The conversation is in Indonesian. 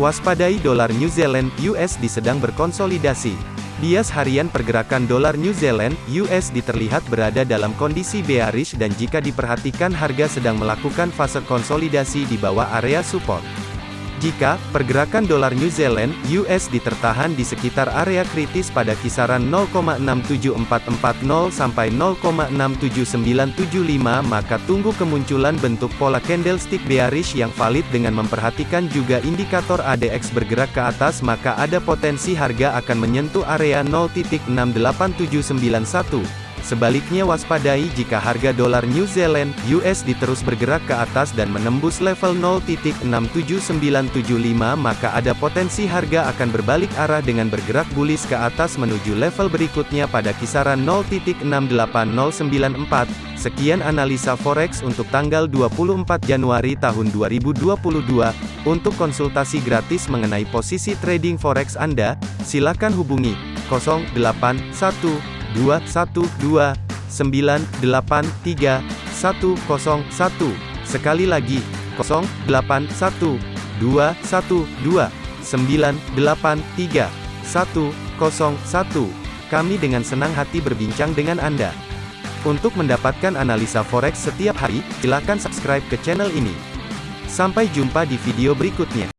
Waspadai dolar New Zealand USD sedang berkonsolidasi. Bias harian pergerakan dolar New Zealand USD terlihat berada dalam kondisi bearish dan jika diperhatikan harga sedang melakukan fase konsolidasi di bawah area support. Jika pergerakan dolar New Zealand (USD) tertahan di sekitar area kritis pada kisaran 0,67440 sampai 0,67975 maka tunggu kemunculan bentuk pola candlestick bearish yang valid dengan memperhatikan juga indikator ADX bergerak ke atas maka ada potensi harga akan menyentuh area 0.68791 Sebaliknya waspadai jika harga dolar New Zealand USD terus bergerak ke atas dan menembus level 0.67975 maka ada potensi harga akan berbalik arah dengan bergerak bullish ke atas menuju level berikutnya pada kisaran 0.68094. Sekian analisa forex untuk tanggal 24 Januari tahun 2022. Untuk konsultasi gratis mengenai posisi trading forex Anda, silakan hubungi 081 212 983 101. Sekali lagi, 081 212 983 101. Kami dengan senang hati berbincang dengan Anda. Untuk mendapatkan analisa forex setiap hari, silakan subscribe ke channel ini. Sampai jumpa di video berikutnya.